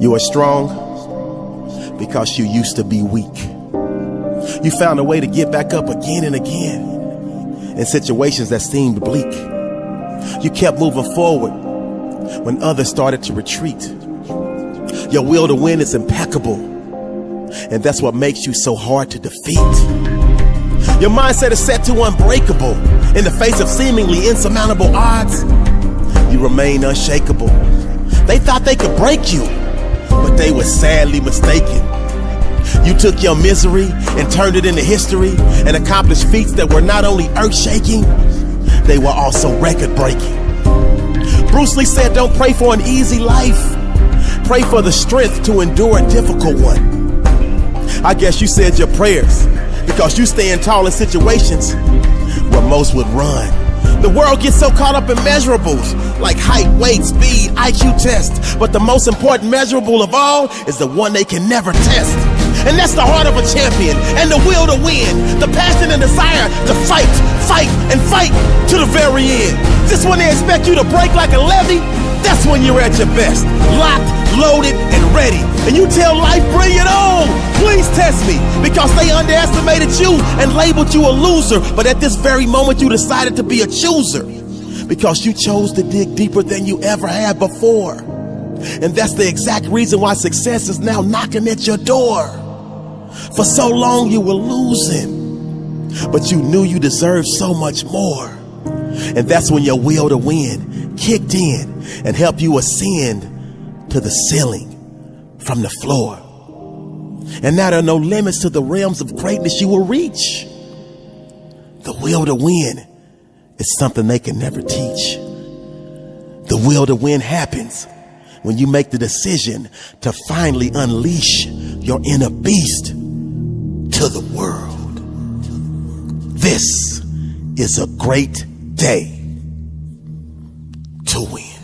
You are strong because you used to be weak. You found a way to get back up again and again in situations that seemed bleak. You kept moving forward when others started to retreat. Your will to win is impeccable, and that's what makes you so hard to defeat. Your mindset is set to unbreakable in the face of seemingly insurmountable odds. You remain unshakable. They thought they could break you, they were sadly mistaken. You took your misery and turned it into history and accomplished feats that were not only earth shaking, they were also record breaking. Bruce Lee said, Don't pray for an easy life, pray for the strength to endure a difficult one. I guess you said your prayers because you stand tall in situations where most would run. The world gets so caught up in measurables like height, weight, speed, IQ tests. But the most important measurable of all is the one they can never test. And that's the heart of a champion and the will to win, the passion and desire to fight, fight, and fight to the very end. Just when they expect you to break like a levee, that's when you're at your best. Locked, loaded, and ready. And you tell life, bring it on. Please test me because they underestimated you and labeled you a loser. But at this very moment, you decided to be a chooser because you chose to dig deeper than you ever had before. And that's the exact reason why success is now knocking at your door. For so long, you were losing, but you knew you deserved so much more. And that's when your will to win kicked in and helped you ascend to the ceiling from the floor. And now there are no limits to the realms of greatness you will reach. The will to win is something they can never teach. The will to win happens when you make the decision to finally unleash your inner beast to the world. This is a great day to win.